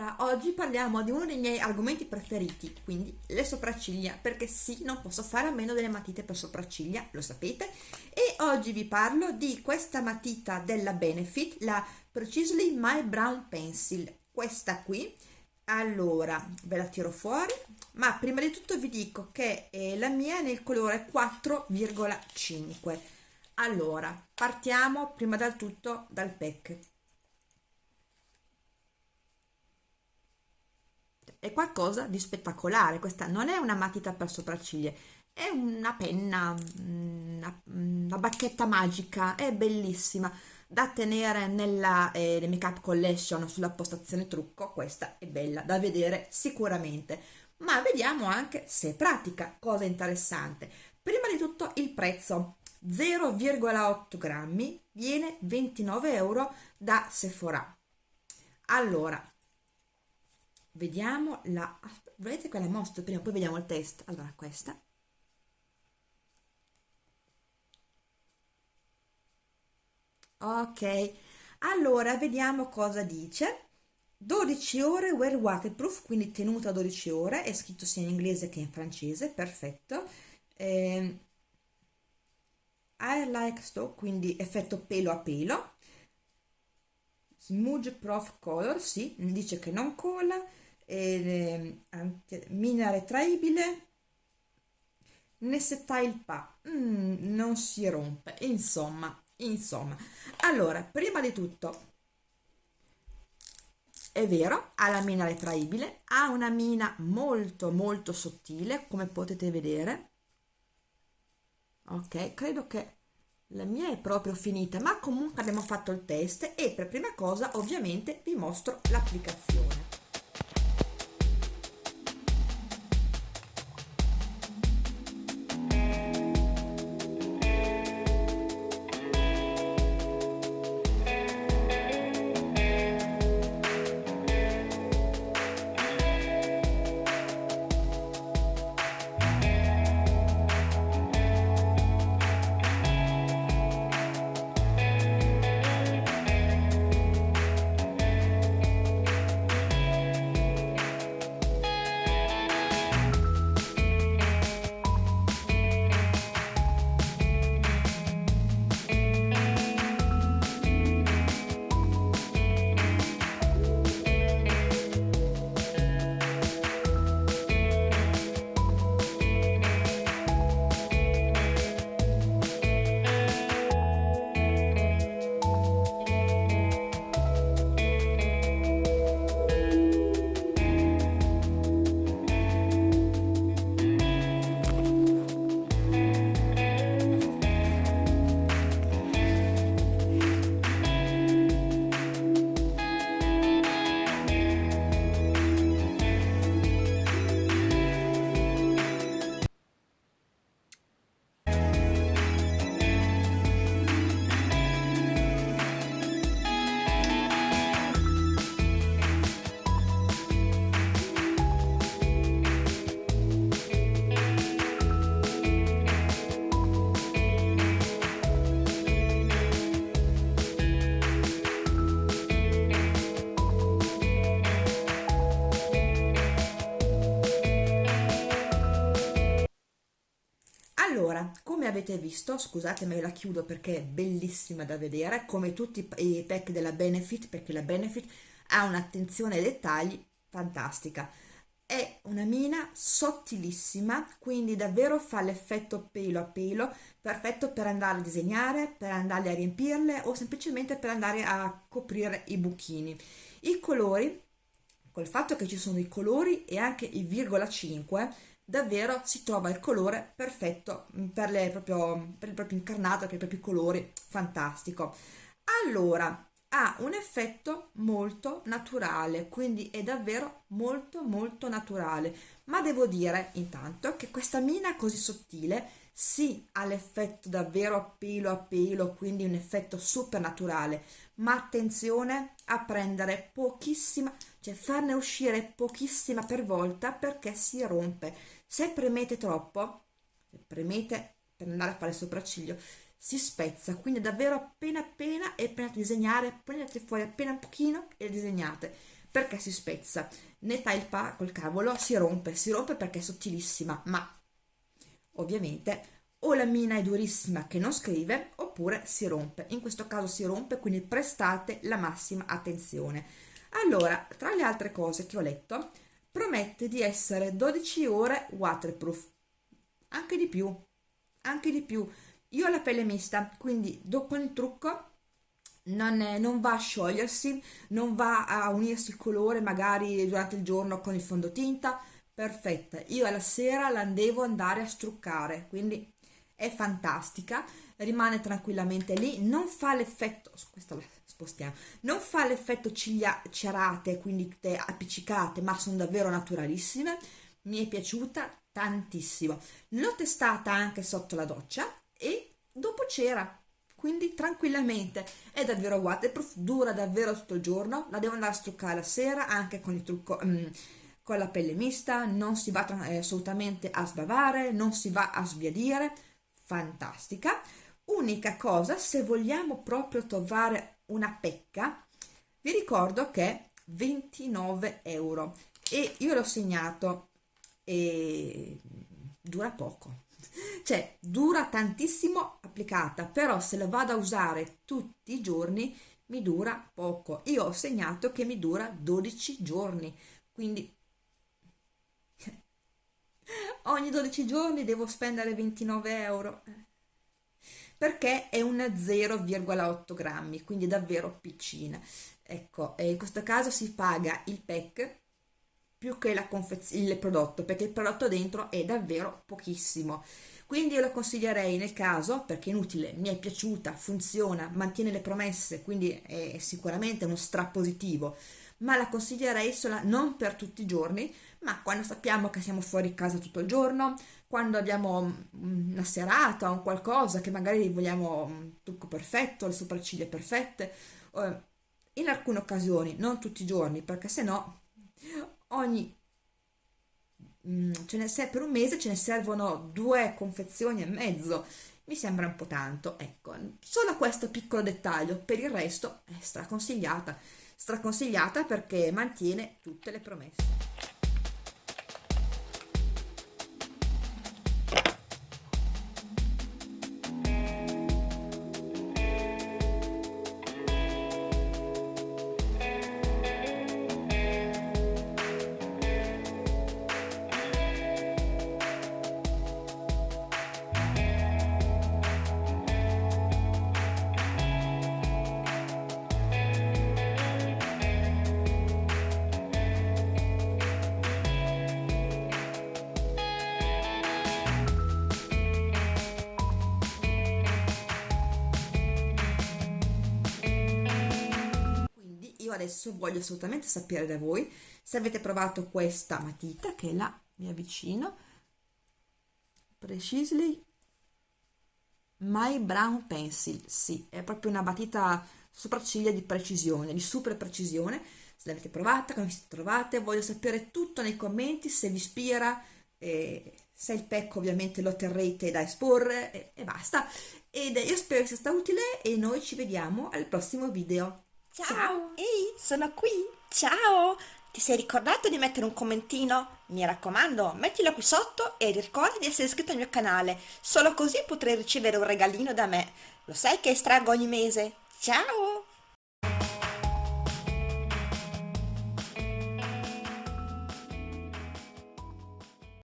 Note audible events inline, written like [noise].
Allora, oggi parliamo di uno dei miei argomenti preferiti, quindi le sopracciglia, perché sì, non posso fare a meno delle matite per sopracciglia, lo sapete, e oggi vi parlo di questa matita della Benefit, la Precisely My Brown Pencil, questa qui. Allora, ve la tiro fuori, ma prima di tutto vi dico che eh, la mia è nel colore 4,5. Allora, partiamo prima dal tutto dal pack è qualcosa di spettacolare. Questa non è una matita per sopracciglia è una penna una, una bacchetta magica è bellissima da tenere nella eh, make up collection sulla postazione trucco questa è bella da vedere sicuramente. Ma vediamo anche se è pratica cosa interessante. Prima di tutto il prezzo 0,8 grammi viene 29 euro da Sephora. Allora vediamo la vedete quella mostro? Prima poi vediamo il test allora questa. Ok. Allora vediamo cosa dice. 12 ore wear waterproof quindi tenuta 12 ore. È scritto sia in inglese che in francese. Perfetto. Eh, I like so quindi effetto pelo a pelo smudge prof color sì dice che non cola eh, mina retraibile Nessetile Pa mm, non si rompe insomma insomma. Allora prima di tutto è vero ha la mina retraibile ha una mina molto molto sottile come potete vedere. Ok credo che la mia è proprio finita ma comunque abbiamo fatto il test e per prima cosa ovviamente vi mostro l'applicazione allora come avete visto scusatemi la chiudo perché è bellissima da vedere come tutti i pack della benefit perché la benefit ha un'attenzione ai dettagli fantastica. È una mina sottilissima quindi davvero fa l'effetto pelo a pelo perfetto per andare a disegnare per andare a riempirle o semplicemente per andare a coprire i buchini. I colori col fatto che ci sono i colori e anche i virgola 5 davvero si trova il colore perfetto mm, per, le, proprio, per il proprio incarnato, per i propri colori, fantastico. Allora, ha un effetto molto naturale, quindi è davvero molto molto naturale, ma devo dire intanto che questa mina così sottile sì ha l'effetto davvero a pelo a pelo, quindi un effetto super naturale, ma attenzione a prendere pochissima, cioè farne uscire pochissima per volta perché si rompe. Se premete troppo, premete per andare a fare il sopracciglio, si spezza, quindi davvero appena appena e a disegnare, prendete fuori appena un pochino e disegnate. perché si spezza? Né talpa col cavolo si rompe si rompe perché è sottilissima ma ovviamente o la mina è durissima che non scrive oppure si rompe. In questo caso si rompe quindi prestate la massima attenzione. Allora tra le altre cose che ho letto promette di essere 12 ore waterproof. Anche di più anche di più. Io ho la pelle mista quindi dopo il trucco non, è, non, va a sciogliersi non va a unirsi il colore magari durante il giorno con il fondotinta. Perfetta. Io alla sera la devo andare a struccare quindi è fantastica rimane tranquillamente lì non fa l'effetto questa la spostiamo non fa l'effetto ciglia cerate quindi appiccicate ma sono davvero naturalissime mi è piaciuta tantissimo. L'ho testata anche sotto la doccia e dopo c'era quindi tranquillamente. È davvero waterproof dura davvero tutto il giorno la devo andare a struccare la sera anche con il trucco um, con la pelle mista non si va eh, assolutamente a sbavare non si va a sbiadire fantastica. Unica cosa se vogliamo proprio trovare una pecca vi ricordo che è 29 euro e io l'ho segnato e dura poco. [laughs] Cioè dura tantissimo applicata però se la vado a usare tutti i giorni mi dura poco. Io ho segnato che mi dura 12 giorni quindi ogni 12 giorni devo spendere 29 euro. Perché è una 0,8 grammi quindi davvero piccina. Ecco in questo caso si paga il pack più che la il prodotto perché il prodotto dentro è davvero pochissimo. Quindi io lo consiglierei nel caso perché è inutile mi è piaciuta funziona mantiene le promesse quindi è sicuramente uno strapositivo ma la consiglierei sola, non per tutti i giorni ma quando sappiamo che siamo fuori casa tutto il giorno quando abbiamo una serata o qualcosa che magari vogliamo un trucco perfetto le sopracciglia perfette in alcune occasioni non tutti i giorni perché se no ogni mm, ce ne se per un mese ce ne servono due confezioni e mezzo. Mi sembra un po' tanto ecco. Solo questo piccolo dettaglio per il resto è straconsigliata straconsigliata perché mantiene tutte le promesse io adesso voglio assolutamente sapere da voi se avete provato questa matita che è la mi avvicino. Precisely. My Brown Pencil. Sì, è proprio una matita sopracciglia di precisione, di super precisione. Se l'avete provata, come siete trovate voglio sapere tutto nei commenti se vi ispira eh, se il pecco ovviamente lo terrete da esporre e, e basta. Ed io spero sia stato utile e noi ci vediamo al prossimo video Ciao. Ehi, sono qui. Ciao. Ti sei ricordato di mettere un commentino? Mi raccomando, mettilo qui sotto e ricorda di essere iscritto al mio canale. Solo così potrai ricevere un regalino da me. Lo sai che estraggo ogni mese. Ciao.